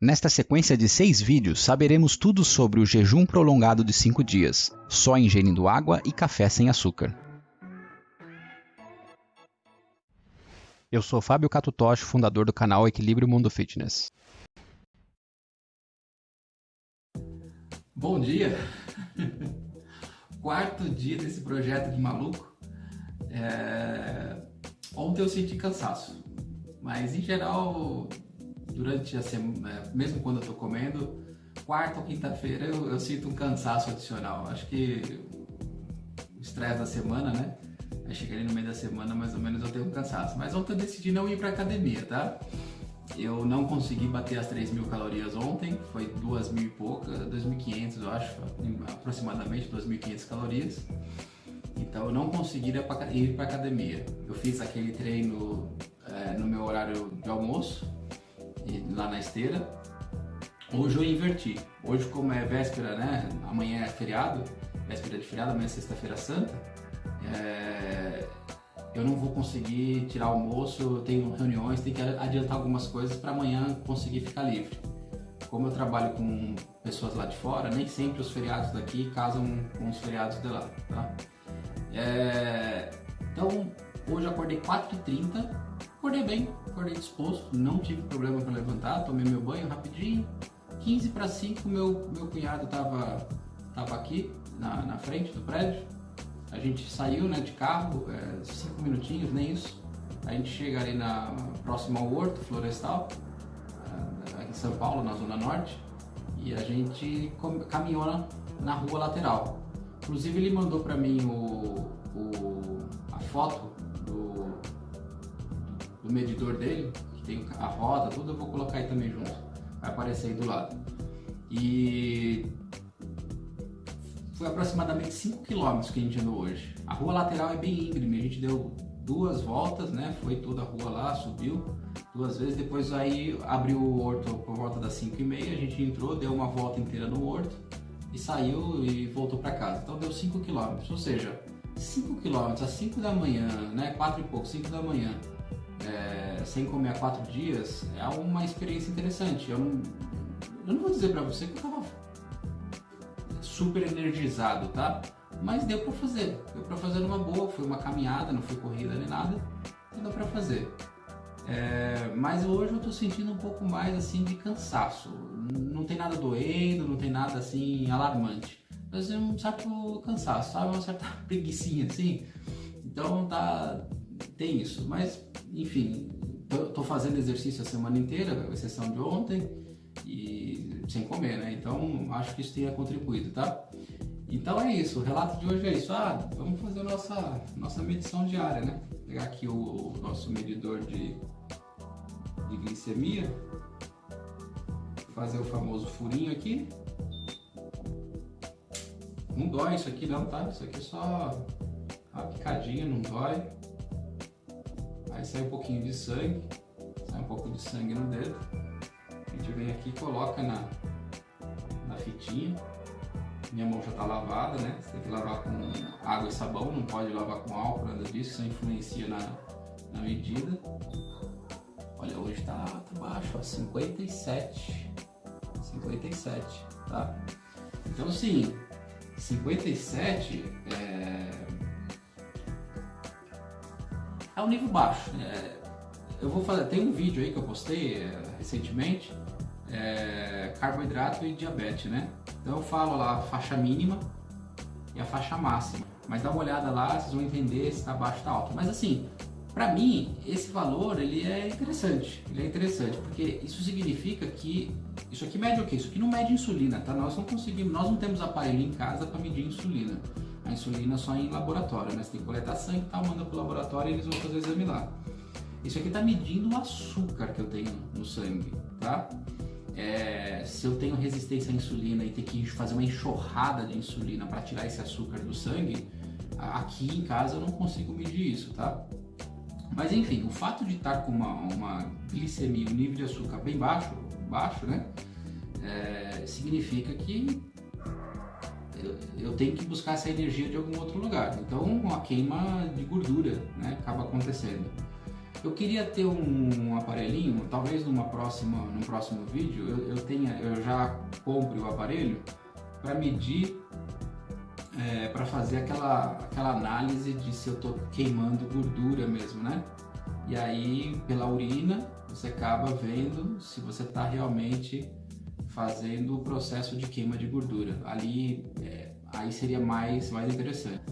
Nesta sequência de seis vídeos, saberemos tudo sobre o jejum prolongado de 5 dias, só ingerindo água e café sem açúcar. Eu sou Fábio Catutoshi, fundador do canal Equilíbrio Mundo Fitness. Bom dia! Quarto dia desse projeto de maluco. É... Ontem eu senti cansaço, mas em geral durante a semana, é, mesmo quando eu tô comendo, quarta ou quinta-feira eu, eu, sinto um cansaço adicional. Acho que o estresse da semana, né? Aí chega ali no meio da semana, mais ou menos eu tenho um cansaço. Mas ontem eu decidi não ir pra academia, tá? Eu não consegui bater as 3 mil calorias ontem, foi 2 mil e pouca, 2.500 eu acho, aproximadamente 2.500 calorias. Então eu não consegui ir para academia. Eu fiz aquele treino é, no meu horário de almoço, lá na esteira. Hoje eu inverti. Hoje, como é véspera, né? Amanhã é feriado, véspera de feriado, amanhã é sexta-feira santa. É... Eu não vou conseguir tirar almoço, eu tenho reuniões, tenho que adiantar algumas coisas para amanhã conseguir ficar livre. Como eu trabalho com pessoas lá de fora, nem sempre os feriados daqui casam com os feriados de lá, tá? É... Então, hoje eu acordei 4h30, acordei bem, acordei disposto, não tive problema para levantar, tomei meu banho rapidinho. 15 para 5, meu, meu cunhado tava, tava aqui na, na frente do prédio. A gente saiu né, de carro, 5 é, minutinhos, nem isso. A gente chega ali na próxima ao Horto Florestal, aqui em São Paulo, na Zona Norte, e a gente caminhou na, na rua lateral. Inclusive ele mandou para mim o, o, a foto do medidor dele, que tem a roda, tudo, eu vou colocar aí também junto. Vai aparecer aí do lado. E foi aproximadamente 5 km que a gente andou hoje. A rua lateral é bem íngreme, a gente deu duas voltas, né? Foi toda a rua lá, subiu duas vezes, depois aí abriu o horto por volta das 5 e meia, a gente entrou, deu uma volta inteira no horto e saiu e voltou para casa. Então deu 5 km, ou seja, 5 km às 5 da manhã, né? 4 e pouco, 5 da manhã, é, sem comer há 4 dias, é uma experiência interessante. Eu não, eu não vou dizer para você que eu tava super energizado, tá? Mas deu para fazer, deu para fazer numa boa, foi uma caminhada, não foi corrida nem nada, então deu para fazer. É, mas hoje eu tô sentindo um pouco mais assim de cansaço. Não tem nada doendo, não tem nada assim alarmante mas é um certo cansaço, sabe? Uma certa preguiçinha assim. Então tá. Tem isso. Mas, enfim, tô fazendo exercício a semana inteira, com exceção de ontem, e sem comer, né? Então acho que isso tenha contribuído, tá? Então é isso, o relato de hoje é isso. Ah, vamos fazer nossa, nossa medição diária, né? Vou pegar aqui o, o nosso medidor de, de glicemia, fazer o famoso furinho aqui. Não dói isso aqui não, tá? Isso aqui é só uma picadinha, não dói. Aí sai um pouquinho de sangue, sai um pouco de sangue no dedo. A gente vem aqui e coloca na, na fitinha. Minha mão já tá lavada, né? Você tem que lavar com água e sabão, não pode lavar com álcool, nada disso, isso influencia na, na medida. Olha, hoje tá, tá baixo, ó, 57. 57, tá? Então, sim, 57 é, é um nível baixo. É, eu vou fazer, tem um vídeo aí que eu postei é, recentemente, é, carboidrato e diabetes, né? Então eu falo lá a faixa mínima e a faixa máxima. Mas dá uma olhada lá, vocês vão entender se está baixo ou está alto. Mas assim, para mim, esse valor ele é interessante. Ele é interessante porque isso significa que isso aqui mede o quê? Isso aqui não mede insulina, tá? Nós não conseguimos, nós não temos aparelho em casa para medir insulina. A insulina só em laboratório, né? Você tem que coletar sangue, tal, manda para o laboratório e eles vão fazer o exame lá. Isso aqui está medindo o açúcar que eu tenho no sangue, tá? É, se eu tenho resistência à insulina e ter que fazer uma enxurrada de insulina para tirar esse açúcar do sangue, aqui em casa eu não consigo medir isso, tá? Mas enfim, o fato de estar com uma, uma glicemia, um nível de açúcar bem baixo, baixo, né? É, significa que eu, eu, tenho que buscar essa energia de algum outro lugar. Então, uma queima de gordura, né? Acaba acontecendo. Eu queria ter um, um aparelhinho, talvez numa próxima, num próximo vídeo eu, eu tenha, eu já compre o aparelho para medir, é, para fazer aquela, aquela análise de se eu estou queimando gordura mesmo, né? E aí pela urina você acaba vendo se você está realmente fazendo o processo de queima de gordura. Ali, é, aí seria mais, mais interessante.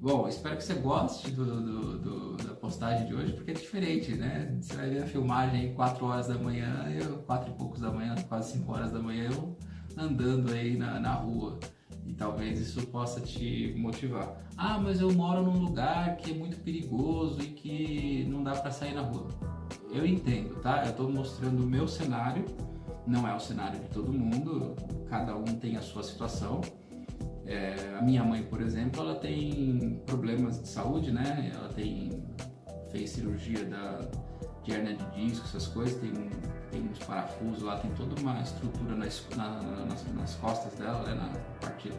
Bom, espero que você goste do, do, do, da postagem de hoje, porque é diferente, né? Você vai ver a filmagem 4 horas da manhã, eu, 4 e poucos da manhã, quase 5 horas da manhã, eu andando aí na, na rua. E talvez isso possa te motivar. Ah, mas eu moro num lugar que é muito perigoso e que não dá para sair na rua. Eu entendo, tá? Eu estou mostrando o meu cenário, não é o cenário de todo mundo, cada um tem a sua situação. É, a minha mãe, por exemplo, ela tem problemas de saúde, né? Ela tem fez cirurgia da, de hernia de disco, essas coisas, tem, tem uns parafusos lá, tem toda uma estrutura nas, na, nas, nas, costas dela, né? na parte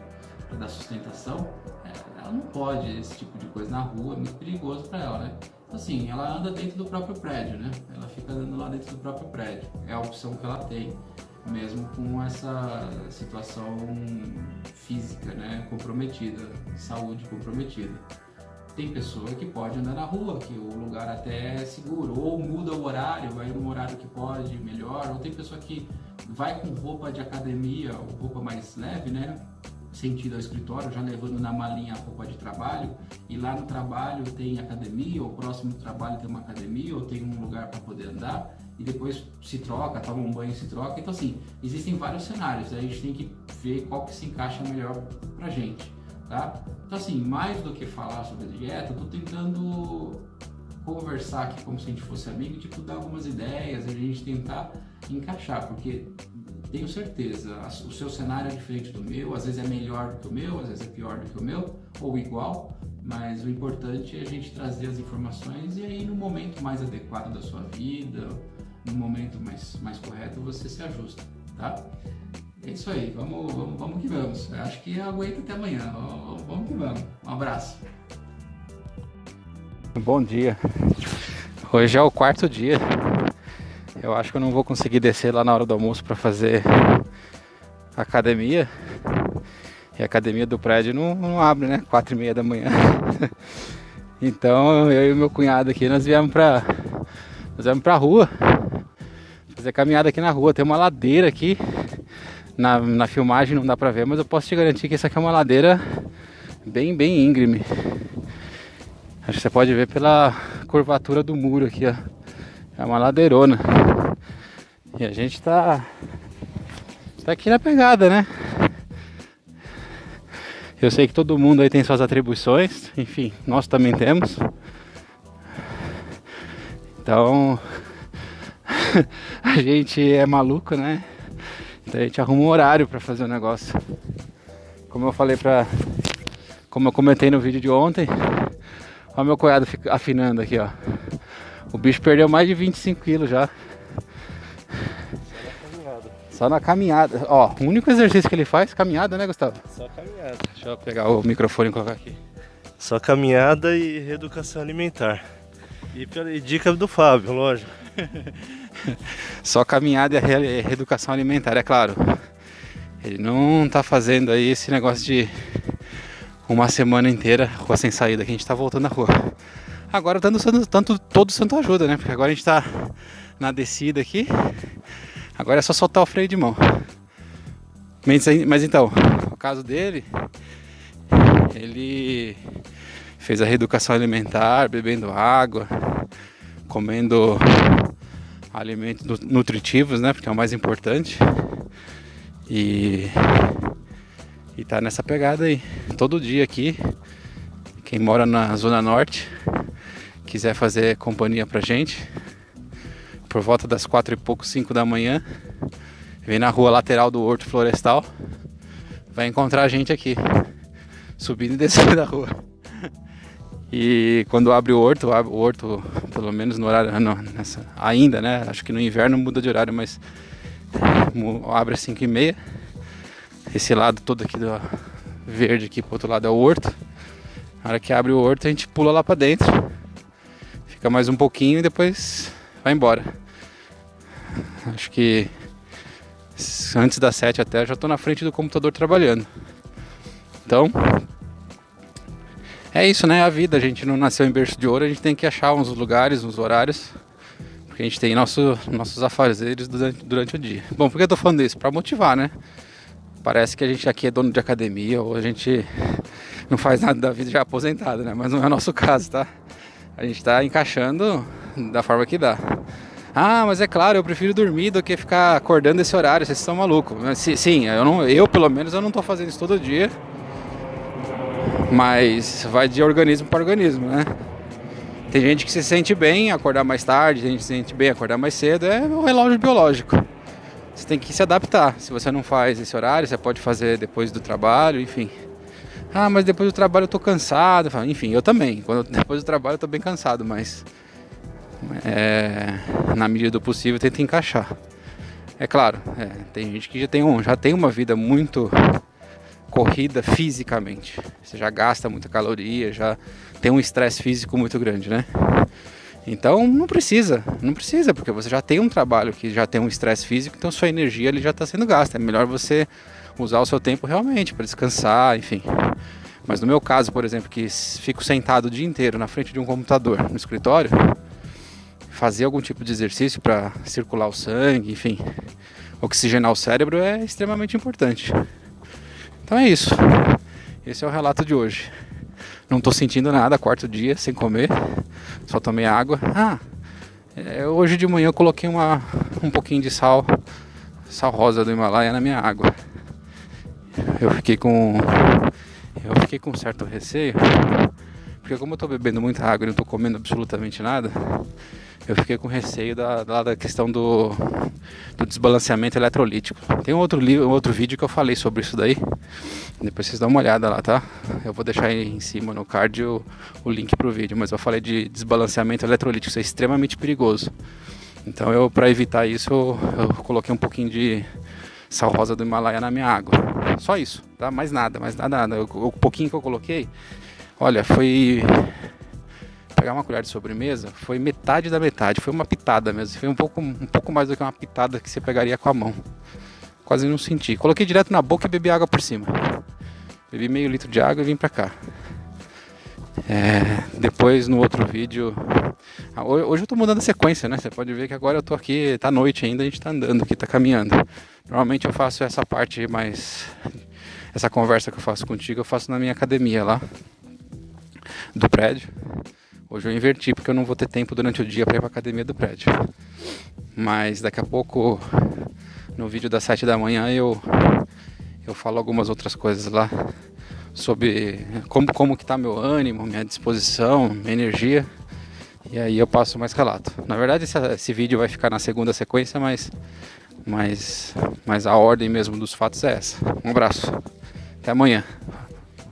da sustentação. É, ela não pode esse tipo de coisa na rua, é muito perigoso para ela, né? Então, assim, ela anda dentro do próprio prédio, né? Ela fica andando lá dentro do próprio prédio. É a opção que ela tem mesmo com essa situação física né, comprometida, saúde comprometida. Tem pessoa que pode andar na rua, que o lugar até é seguro, ou muda o horário, vai num horário que pode, melhor, ou tem pessoa que vai com roupa de academia, ou roupa mais leve, né? Sentido ao escritório, já levando na malinha a roupa de trabalho, e lá no trabalho tem academia, ou próximo do trabalho tem uma academia, ou tem um lugar para poder andar e depois se troca, toma um banho e se troca. Então assim, existem vários cenários, a gente tem que ver qual que se encaixa melhor pra gente, tá? Então assim, mais do que falar sobre dieta, eu tô tentando conversar aqui como se a gente fosse amigo, tipo, dar algumas ideias, a gente tentar encaixar, porque tenho certeza, o seu cenário é diferente do meu, às vezes é melhor do que o meu, às vezes é pior do que o meu, ou igual, mas o importante é a gente trazer as informações e aí no momento mais adequado da sua vida, no momento mais, mais correto, você se ajusta, tá? É isso aí, vamos, vamos, vamos que vamos. Eu acho que aguenta até amanhã. Vamos, vamos que vamos. Um abraço. Bom dia. Hoje é o quarto dia. Eu acho que eu não vou conseguir descer lá na hora do almoço para fazer academia. E a academia do prédio não, não abre, né? Quatro e meia da manhã. então eu e meu cunhado aqui, nós viemos pra, nós viemos pra rua fazer caminhada aqui na rua. Tem uma ladeira aqui. Na, na filmagem não dá pra ver, mas eu posso te garantir que essa aqui é uma ladeira bem, bem íngreme. Acho que você pode ver pela curvatura do muro aqui, ó. É uma ladeirona. E a gente tá, tá aqui na pegada, né? Eu sei que todo mundo aí tem suas atribuições, enfim, nós também temos. Então, a gente é maluco, né? Então a gente arruma um horário para fazer o negócio. Como eu falei pra. Como eu comentei no vídeo de ontem, olha meu cunhado afinando aqui, ó. O bicho perdeu mais de 25 quilos já. Só na caminhada. Ó, o único exercício que ele faz, caminhada, né, Gustavo? Só caminhada. Deixa eu pegar o microfone e colocar aqui. Só caminhada e reeducação alimentar. E pela dica do Fábio, lógico. Só caminhada e reeducação alimentar, é claro. Ele não tá fazendo aí esse negócio de uma semana inteira rua sem saída, que a gente tá voltando à rua. Agora tanto, tanto todo santo ajuda, né? Porque agora a gente tá na descida aqui. Agora é só soltar o freio de mão. Mas então, o caso dele, ele fez a reeducação alimentar, bebendo água, comendo alimentos nutritivos, né? Porque é o mais importante. E e tá nessa pegada aí. Todo dia aqui, quem mora na zona norte, quiser fazer companhia pra gente, por volta das quatro e pouco, cinco da manhã, vem na rua lateral do Horto Florestal, vai encontrar a gente aqui, subindo e descendo da rua. E quando abre o horto, o horto, pelo menos no horário, não, nessa, ainda, né? Acho que no inverno muda de horário, mas abre às 5 e meia. Esse lado todo aqui do verde aqui pro outro lado é o horto. Na hora que abre o horto a gente pula lá para dentro. Fica mais um pouquinho e depois vai embora. Acho que antes das 7 até já estou na frente do computador trabalhando. Então, é isso, né? A vida, a gente não nasceu em berço de ouro, a gente tem que achar uns lugares, uns horários, porque a gente tem nosso, nossos afazeres durante, durante o dia. Bom, por que eu tô falando isso? Para motivar, né? Parece que a gente aqui é dono de academia ou a gente não faz nada da vida já aposentado, né? Mas não é o nosso caso, tá? A gente está encaixando da forma que dá. Ah, mas é claro, eu prefiro dormir do que ficar acordando esse horário, vocês estão malucos. Sim, eu, não, eu pelo menos eu não estou fazendo isso todo dia. Mas vai de organismo para organismo, né? Tem gente que se sente bem acordar mais tarde, tem gente que se sente bem acordar mais cedo, é o relógio biológico. Você tem que se adaptar. Se você não faz esse horário, você pode fazer depois do trabalho, enfim. Ah, mas depois do trabalho eu tô cansado. Enfim, eu também. Quando, depois do trabalho eu tô bem cansado, mas é, na medida do possível tenta encaixar. É claro, é, tem gente que já tem, um, já tem uma vida muito corrida fisicamente. Você já gasta muita caloria, já tem um estresse físico muito grande, né? Então não precisa, não precisa, porque você já tem um trabalho que já tem um estresse físico, então sua energia ali já está sendo gasta. É melhor você usar o seu tempo realmente para descansar, enfim. Mas no meu caso, por exemplo, que fico sentado o dia inteiro na frente de um computador no escritório, fazer algum tipo de exercício para circular o sangue, enfim, oxigenar o cérebro é extremamente importante. Então é isso. Esse é o relato de hoje. Não estou sentindo nada, quarto dia sem comer, só tomei água. Ah, é, hoje de manhã eu coloquei uma, um pouquinho de sal, sal rosa do Himalaia na minha água. Eu fiquei com eu fiquei com certo receio, porque como eu estou bebendo muita água e não estou comendo absolutamente nada, eu fiquei com receio da, da, da questão do, do, desbalanceamento eletrolítico. Tem um outro, livro, um outro vídeo que eu falei sobre isso daí. Depois vocês dão uma olhada lá, tá? Eu vou deixar aí em cima no card o, o link pro vídeo. Mas eu falei de desbalanceamento eletrolítico. Isso é extremamente perigoso. Então eu, para evitar isso, eu, eu coloquei um pouquinho de sal rosa do Himalaia na minha água. Só isso, tá? Mais nada, mais nada, nada. O, o pouquinho que eu coloquei, olha, foi pegar uma colher de sobremesa, foi metade da metade, foi uma pitada mesmo. Foi um pouco, um pouco mais do que uma pitada que você pegaria com a mão. Quase não senti. Coloquei direto na boca e bebi água por cima. Bebi meio litro de água e vim pra cá. É, depois no outro vídeo. Ah, hoje eu tô mudando a sequência, né? Você pode ver que agora eu tô aqui, tá noite ainda, a gente tá andando aqui, tá caminhando. Normalmente eu faço essa parte mais. Essa conversa que eu faço contigo, eu faço na minha academia lá do prédio. Hoje eu inverti porque eu não vou ter tempo durante o dia para ir para academia do prédio. Mas daqui a pouco, no vídeo das 7 da manhã, eu, eu falo algumas outras coisas lá sobre como, como que tá meu ânimo, minha disposição, minha energia. E aí eu passo mais relato. Na verdade esse, esse vídeo vai ficar na segunda sequência, mas, mas, mas a ordem mesmo dos fatos é essa. Um abraço. Até amanhã.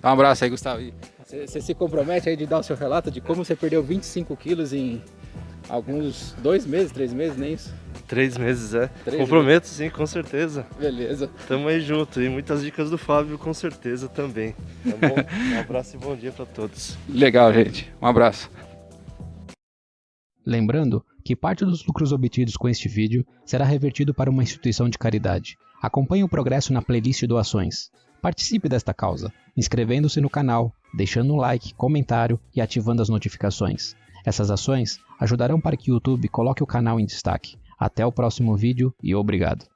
Dá um abraço aí, Gustavo. Você se compromete aí de dar o seu relato de como você perdeu 25 quilos em alguns dois meses, três meses, nem isso? Três meses, é. Três Comprometo meses. sim, com certeza. Beleza. Tamo aí junto. E muitas dicas do Fábio, com certeza também. Tá bom? um abraço e bom dia para todos. Legal, gente. Um abraço. Lembrando que parte dos lucros obtidos com este vídeo será revertido para uma instituição de caridade. Acompanhe o progresso na playlist Doações. Participe desta causa, inscrevendo-se no canal, deixando um like, comentário e ativando as notificações. Essas ações ajudarão para que o YouTube coloque o canal em destaque. Até o próximo vídeo e obrigado.